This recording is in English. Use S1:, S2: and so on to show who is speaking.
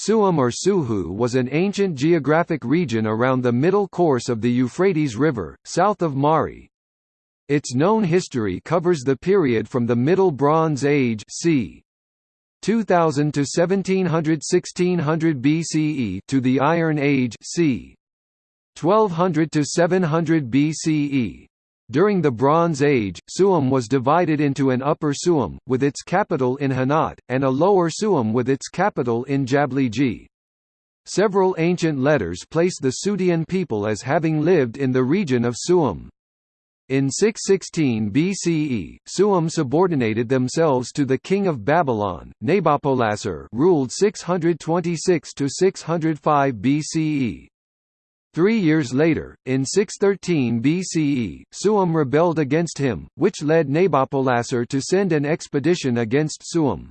S1: Suhum or Suhu was an ancient geographic region around the middle course of the Euphrates River, south of Mari. Its known history covers the period from the Middle Bronze Age c. 2000 to 1700–1600 BCE to the Iron Age c. 1200 to 700 BCE. During the Bronze Age, Suhum was divided into an Upper Suhum, with its capital in Hanat, and a Lower Suhum with its capital in Yabliya. Several ancient letters place the Sutean people as having lived in the region of Suhum. In 616 BCE, Suhum subordinated themselves to the king of Babylon, Nabopolassar ruled 626 to 605 BCE. Three years later, in 613 BCE, Suhum rebelled against him, which led Nabopolassar to send an expedition against Suhum.